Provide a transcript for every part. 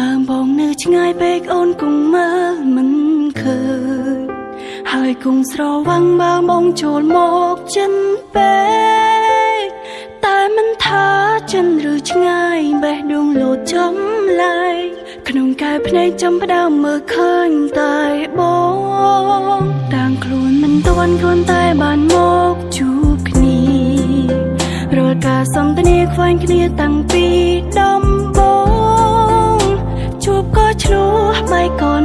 មើមបងនៅឆ្ងាយពេកអូនគង់មើលមិនឃើញហើយគង់ស្រវាំងមើមបងចូលមកចិនពេកតែមិនថាចិនឬឆ្ងាយបេះដូងលោតចំឡាយក្នុងកែភ្នែកចំផ្ដើមមើលឃើញតែបងតាំងខ្លួនមិនទាន់ខ្លួនតែបានមកជួបគ្នារាល់ការសន្ទនាខ្វែងគ្នាតាំងពីដំបូង ជួបក៏ឆ្លោះមិនក៏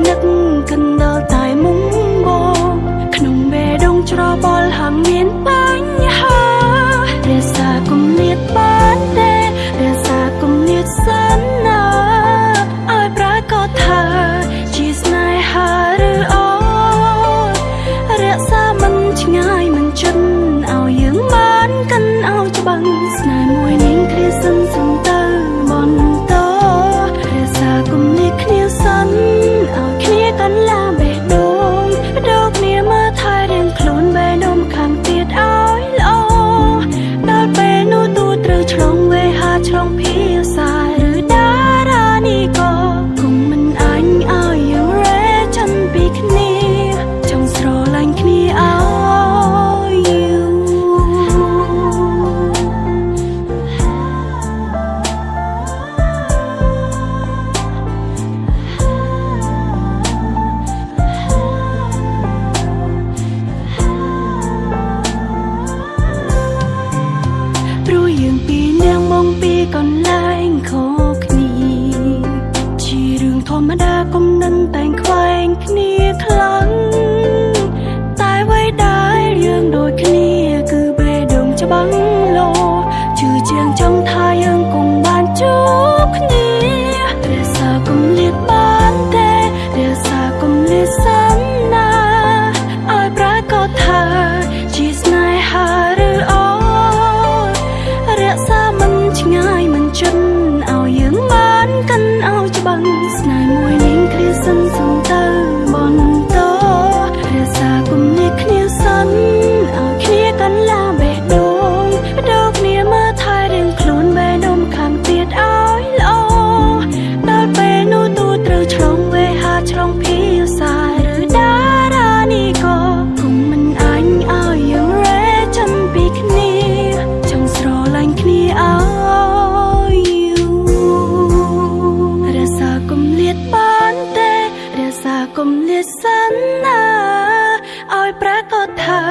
ឲ្យប្រកបថា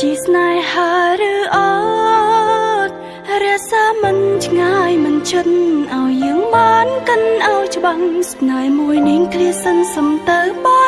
ជាស្នេហាឬអោ រាសាមិនឆ្ងាយមិនចិនឲ្យយើងបានកិនឲ្យច្បាំងស្នេហ៍មួយនាងគ្រាសិនសំទៅបាន